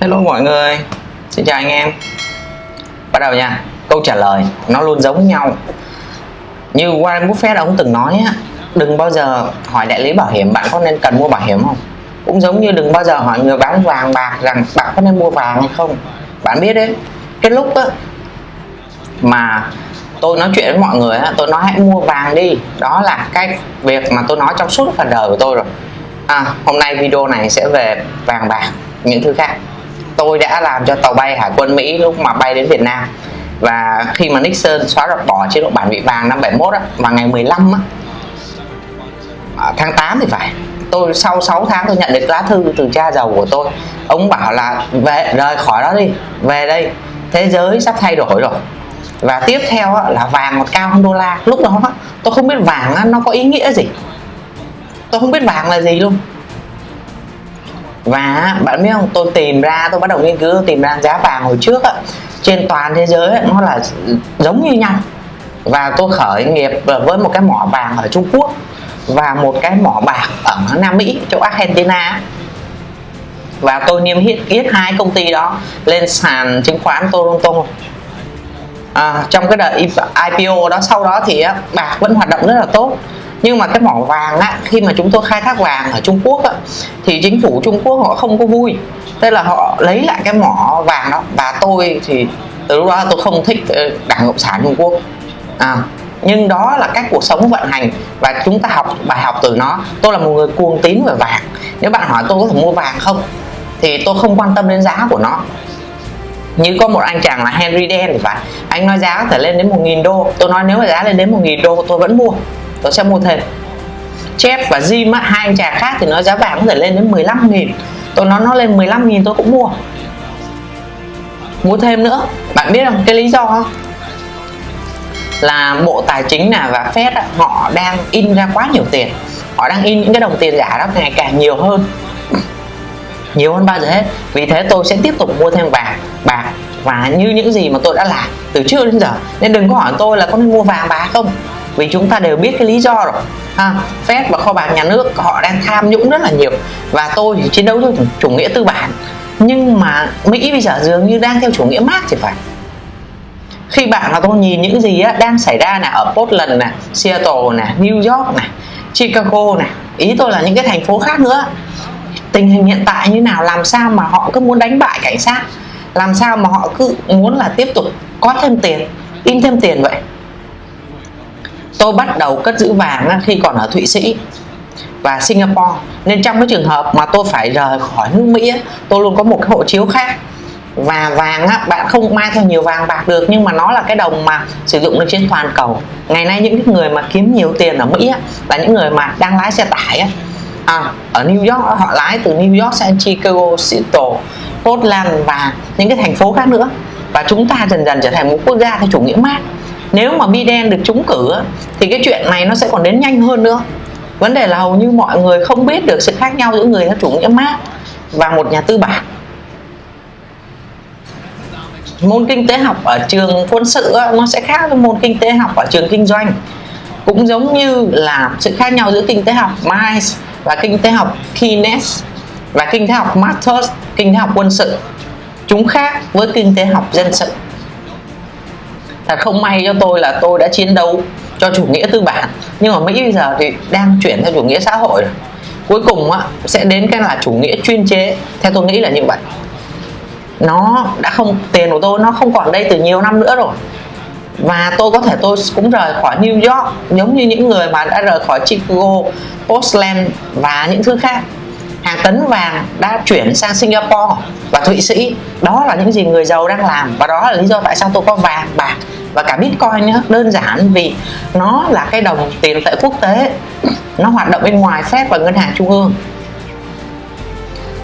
Hello mọi người. Xin chào anh em. Bắt đầu nha. Câu trả lời nó luôn giống nhau. Như Warren Buffett ông từng nói á Đừng bao giờ hỏi đại lý bảo hiểm bạn có nên cần mua bảo hiểm không. Cũng giống như đừng bao giờ hỏi người bán vàng bạc rằng bạn có nên mua vàng hay không. Bạn biết đấy Cái lúc á Mà tôi nói chuyện với mọi người á, tôi nói hãy mua vàng đi. Đó là cái việc mà tôi nói trong suốt phần đời của tôi rồi. À, hôm nay video này sẽ về vàng bạc những thứ khác tôi đã làm cho tàu bay hải quân Mỹ lúc mà bay đến Việt Nam. Và khi mà Nixon xóa đập bỏ chế độ bản vị vàng năm 71 á, vào ngày 15 á, à, tháng 8 thì phải. Tôi sau 6 tháng tôi nhận được lá thư từ cha giàu của tôi. Ông bảo là về rời khỏi đó đi về đây thế giới sắp thay đổi rồi. Và tiếp theo là vàng một cao hơn đô la. Lúc đó tôi không biết vàng nó có ý nghĩa gì. Tôi không biết vàng là gì luôn và bạn biết không tôi tìm ra tôi bắt đầu nghiên cứu tìm ra giá vàng hồi trước á, trên toàn thế giới nó là giống như nhau. Và tôi khởi nghiệp với một cái mỏ vàng ở Trung Quốc và một cái mỏ bạc ở Nam Mỹ chỗ Argentina và tôi niêm yết yết hai công ty đó lên sàn chứng khoán Toronto. À, trong cái đợt IPO đó sau đó thì bạc vẫn hoạt động rất là tốt nhưng mà cái mỏ vàng á khi mà chúng tôi khai thác vàng ở Trung Quốc á, thì chính phủ Trung Quốc họ không có vui. Tức là họ lấy lại cái mỏ vàng đó. Và tôi thì từ lúc đó tôi không thích ờ, đảng cộng sản Trung Quốc. À, nhưng đó là cách cuộc sống vận hành và chúng ta học bài học từ nó. Tôi là một người cuồng tín về vàng. Nếu bạn hỏi tôi có thể mua vàng không thì tôi không quan tâm đến giá của nó. Như có một anh chàng là Henry Đen thì phải. Anh nói giá có thể lên đến 1.000 đô. Tôi nói nếu mà giá lên đến 1.000 đô tôi vẫn mua tôi sẽ mua thêm. Chép và Jim á, hai anh chàng khác thì nó giá vàng có thể lên đến 15 nghìn. Tôi nói nó lên 15 nghìn tôi cũng mua. Mua thêm nữa. Bạn biết không cái lý do không? là bộ tài chính là và Fed á, họ đang in ra quá nhiều tiền. Họ đang in những cái đồng tiền giả đó ngày càng nhiều hơn. Nhiều hơn bao giờ hết. Vì thế tôi sẽ tiếp tục mua thêm vàng bạc. Và như những gì mà tôi đã làm từ trước đến giờ. Nên đừng có hỏi tôi là có nên mua vàng bạc không vì chúng ta đều biết cái lý do rồi. Ha Fed và kho bạc nhà nước họ đang tham nhũng rất là nhiều. Và tôi thì chiến đấu cho chủ nghĩa tư bản. Nhưng mà Mỹ bây giờ dường như đang theo chủ nghĩa Marx thì phải. Khi bạn và tôi nhìn những gì á, đang xảy ra nè ở Portland nè Seattle nè New York nè Chicago nè ý tôi là những cái thành phố khác nữa. Tình hình hiện tại như nào làm sao mà họ cứ muốn đánh bại cảnh sát? Làm sao mà họ cứ muốn là tiếp tục có thêm tiền in thêm tiền vậy tôi bắt đầu cất giữ vàng khi còn ở Thụy Sĩ và Singapore. Nên trong cái trường hợp mà tôi phải rời khỏi nước Mỹ tôi luôn có một cái hộ chiếu khác. Và vàng á, bạn không mang theo nhiều vàng bạc được nhưng mà nó là cái đồng mà sử dụng được trên toàn cầu. Ngày nay những người mà kiếm nhiều tiền ở Mỹ á, là những người mà đang lái xe tải á. À, ở New York họ lái từ New York sang Chicago, Seattle, Portland và những cái thành phố khác nữa. Và chúng ta dần dần trở thành một quốc gia theo chủ nghĩa mát nếu mà Biden được trúng cử thì cái chuyện này nó sẽ còn đến nhanh hơn nữa. Vấn đề là hầu như mọi người không biết được sự khác nhau giữa người theo chủ nghĩa Marx và một nhà tư bản. Môn kinh tế học ở trường quân sự nó sẽ khác với môn kinh tế học ở trường kinh doanh. Cũng giống như là sự khác nhau giữa kinh tế học Miles và kinh tế học Keynes và kinh tế học Marxist kinh tế học quân sự. Chúng khác với kinh tế học dân sự thật không may cho tôi là tôi đã chiến đấu cho chủ nghĩa tư bản. Nhưng mà Mỹ bây giờ thì đang chuyển theo chủ nghĩa xã hội rồi. Cuối cùng á, sẽ đến cái là chủ nghĩa chuyên chế. Theo tôi nghĩ là như vậy. Nó đã không tiền của tôi nó không còn đây từ nhiều năm nữa rồi. Và tôi có thể tôi cũng rời khỏi New York giống như những người mà đã rời khỏi Chicago, Portland và những thứ khác. Hàng tấn vàng đã chuyển sang Singapore và Thụy Sĩ. Đó là những gì người giàu đang làm và đó là lý do tại sao tôi có vàng bạc và cả Bitcoin nữa đơn giản vì nó là cái đồng tiền tệ quốc tế. Nó hoạt động bên ngoài Fed và ngân hàng trung ương.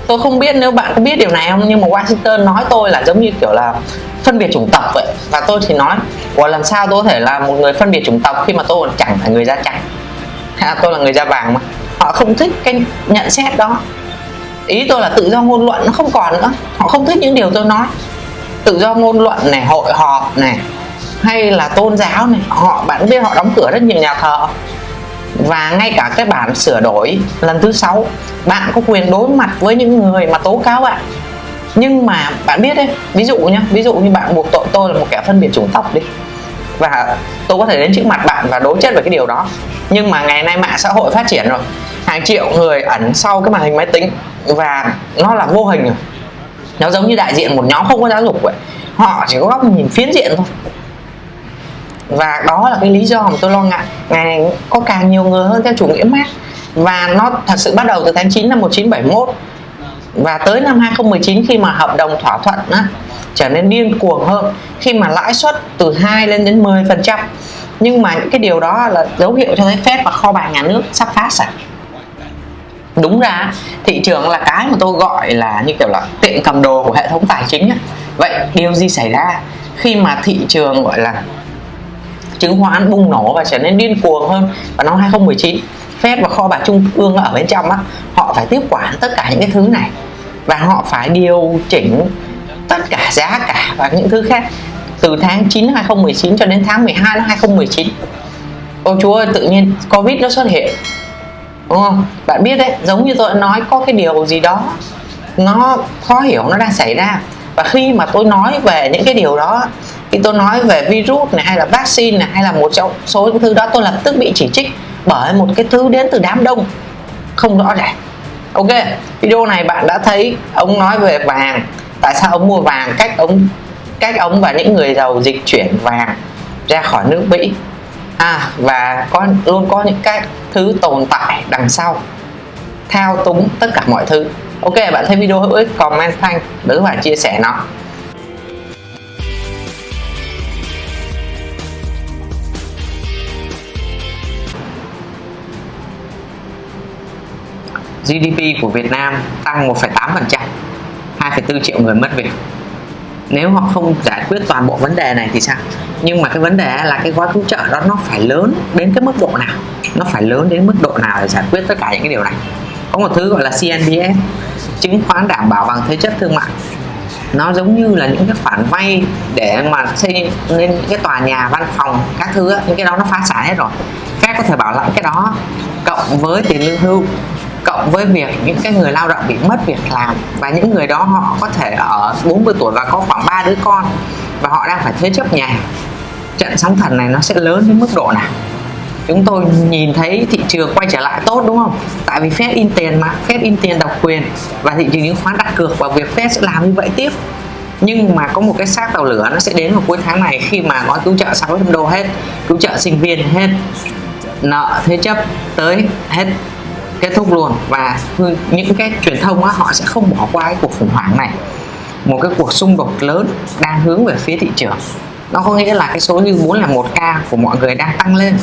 Tôi không biết nếu bạn có biết điều này không nhưng mà Washington nói tôi là giống như kiểu là phân biệt chủng tộc vậy. Và tôi thì nói và làm sao tôi có thể là một người phân biệt chủng tộc khi mà tôi chẳng phải người da trắng? À, tôi là người da vàng mà? Họ không thích cái nhận xét đó. Ý tôi là tự do ngôn luận nó không còn nữa. Họ không thích những điều tôi nói. Tự do ngôn luận này hội họp này hay là tôn giáo này, họ bạn biết họ đóng cửa rất nhiều nhà thờ. Và ngay cả cái bản sửa đổi lần thứ sáu, bạn có quyền đối mặt với những người mà tố cáo bạn nhưng mà bạn biết đấy, ví dụ nhá, ví dụ như bạn buộc tội tôi là một kẻ phân biệt chủng tộc đi. Và tôi có thể đến trước mặt bạn và đối chất về cái điều đó. Nhưng mà ngày nay mạng xã hội phát triển rồi, hàng triệu người ẩn sau cái màn hình máy tính. Và nó là vô hình rồi. Nó giống như đại diện một nhóm không có giáo dục vậy. Họ chỉ có góc nhìn phiến diện thôi và đó là cái lý do mà tôi lo ngại. Ngày này có càng nhiều người hơn theo chủ nghĩa Marx. Và nó thật sự bắt đầu từ tháng 9 năm 1971 và tới năm 2019 khi mà hợp đồng thỏa thuận á, trở nên điên cuồng hơn. Khi mà lãi suất từ 2 lên đến 10 phần trăm. Nhưng mà những cái điều đó là dấu hiệu cho thấy phép và kho bạc nhà nước sắp phá sản. Đúng ra thị trường là cái mà tôi gọi là như kiểu là tiện cầm đồ của hệ thống tài chính ấy. vậy điều gì xảy ra? Khi mà thị trường gọi là chứng khoán bùng nổ và trở nên điên cuồng hơn vào năm 2019 Fed và kho bạc trung ương ở bên trong á, họ phải tiếp quản tất cả những cái thứ này và họ phải điều chỉnh tất cả giá cả và những thứ khác từ tháng 9 2019 cho đến tháng 12 năm 2019 ô chúa ơi, tự nhiên Covid nó xuất hiện, đúng không? Bạn biết đấy, giống như tôi đã nói, có cái điều gì đó nó khó hiểu, nó đang xảy ra và khi mà tôi nói về những cái điều đó, khi tôi nói về virus này, hay là vaccine này, hay là một trong số những thứ đó, tôi lập tức bị chỉ trích bởi một cái thứ đến từ đám đông. Không rõ ràng. Ok, video này bạn đã thấy ông nói về vàng. Tại sao ông mua vàng? Cách ông cách ông và những người giàu dịch chuyển vàng ra khỏi nước Mỹ. À và có, luôn có những cái thứ tồn tại đằng sau. Thao túng tất cả mọi thứ ok bạn thấy video hữu ích comment thanh đừng và chia sẻ nó. GDP của Việt Nam tăng 1,8% 2,4 triệu người mất việc. Nếu họ không giải quyết toàn bộ vấn đề này thì sao? Nhưng mà cái vấn đề là cái gói cứu trợ đó nó phải lớn đến cái mức độ nào? Nó phải lớn đến mức độ nào để giải quyết tất cả những cái điều này? Có một thứ gọi là CNBS chứng khoán đảm bảo bằng thế chấp thương mại. Nó giống như là những cái khoản vay để mà xây nên những cái tòa nhà, văn phòng, các thứ những cái đó nó phá sản hết rồi. Các có thể bảo lãnh cái đó, cộng với tiền lương hưu, cộng với việc những cái người lao động bị mất việc làm, và những người đó họ có thể ở 40 tuổi và có khoảng 3 đứa con, và họ đang phải thế chấp nhà. Trận sóng thần này nó sẽ lớn đến mức độ nào? Chúng tôi nhìn thấy thị trường quay trở lại tốt đúng không? Tại vì Fed in tiền mà Fed in tiền độc quyền và thị trường chứng khoán đặt cược vào việc Fed sẽ làm như vậy tiếp. Nhưng mà có một cái xác tàu lửa nó sẽ đến vào cuối tháng này khi mà gói cứu trợ 600 đô hết cứu trợ sinh viên hết nợ thế chấp tới hết kết thúc luôn. Và những cái truyền thông á, họ sẽ không bỏ qua cái cuộc khủng hoảng này. Một cái cuộc xung đột lớn đang hướng về phía thị trường. Nó có nghĩa là cái số như 401 ca của mọi người đang tăng lên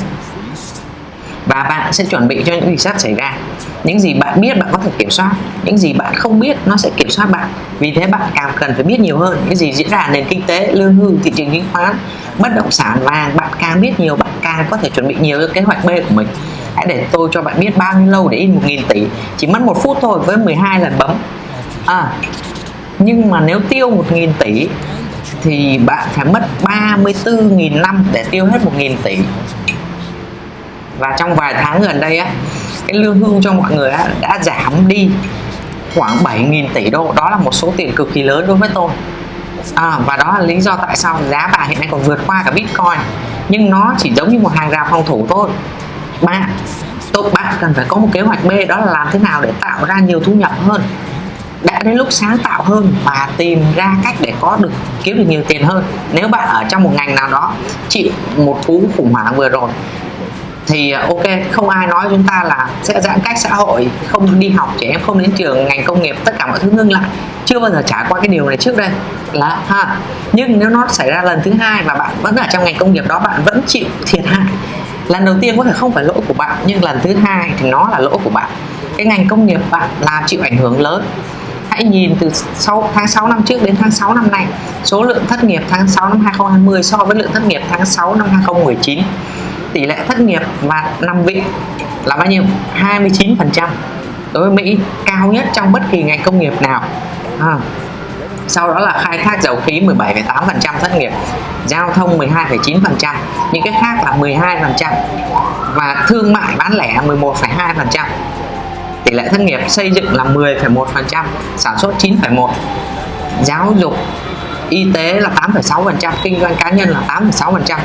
và bạn sẽ chuẩn bị cho những gì sắp xảy ra. Những gì bạn biết bạn có thể kiểm soát. Những gì bạn không biết nó sẽ kiểm soát bạn. Vì thế bạn càng cần phải biết nhiều hơn những gì diễn ra nền kinh tế, lương hưu, thị trường chứng khoán, bất động sản vàng bạn càng biết nhiều, bạn càng có thể chuẩn bị nhiều cho kế hoạch B của mình. Hãy để tôi cho bạn biết bao nhiêu lâu để in 1.000 tỷ. Chỉ mất một phút thôi với 12 lần bấm. À nhưng mà nếu tiêu 1.000 tỷ thì bạn phải mất 34.000 năm để tiêu hết 1.000 tỷ và trong vài tháng gần đây á cái lương hưu cho mọi người á, đã giảm đi khoảng 7.000 tỷ đô. Đó là một số tiền cực kỳ lớn đối với tôi. À, và đó là lý do tại sao giá vàng hiện nay còn vượt qua cả bitcoin. Nhưng nó chỉ giống như một hàng rào phòng thủ thôi. Ba tôi bạn cần phải có một kế hoạch B đó là làm thế nào để tạo ra nhiều thu nhập hơn đã đến lúc sáng tạo hơn và tìm ra cách để có được kiếm được nhiều tiền hơn. Nếu bạn ở trong một ngành nào đó chịu một cú khủng hoảng vừa rồi thì à, ok, không ai nói chúng ta là sẽ giãn cách xã hội, không đi học, trẻ em không đến trường, ngành công nghiệp, tất cả mọi thứ ngưng lại. Chưa bao giờ trải qua cái điều này trước đây. Là, ha, nhưng nếu nó xảy ra lần thứ hai và bạn vẫn ở trong ngành công nghiệp đó, bạn vẫn chịu thiệt hại. Lần đầu tiên có thể không phải lỗi của bạn, nhưng lần thứ hai thì nó là lỗi của bạn. Cái ngành công nghiệp bạn làm chịu ảnh hưởng lớn. Hãy nhìn từ sau, tháng 6 năm trước đến tháng 6 năm nay, số lượng thất nghiệp tháng 6 năm 2020 so với lượng thất nghiệp tháng 6 năm 2019 tỷ lệ thất nghiệp và nằm viện là bao nhiêu? 29 phần trăm. Đối với Mỹ cao nhất trong bất kỳ ngành công nghiệp nào. À. sau đó là khai thác dầu khí 17,8 phần trăm thất nghiệp giao thông 12,9 phần trăm những cái khác là 12 phần trăm và thương mại bán lẻ 11,2 phần trăm. Tỷ lệ thất nghiệp xây dựng là 10,1 phần trăm sản xuất 9,1 giáo dục y tế là 8,6% kinh doanh cá nhân là 8,6%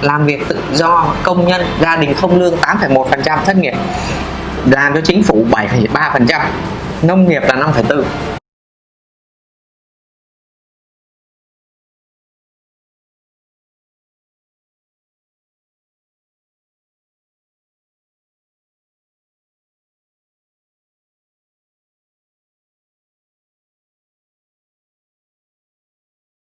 làm việc tự do công nhân gia đình không lương 8,1% thất nghiệp. Làm cho chính phủ 7,3% nông nghiệp là 5,4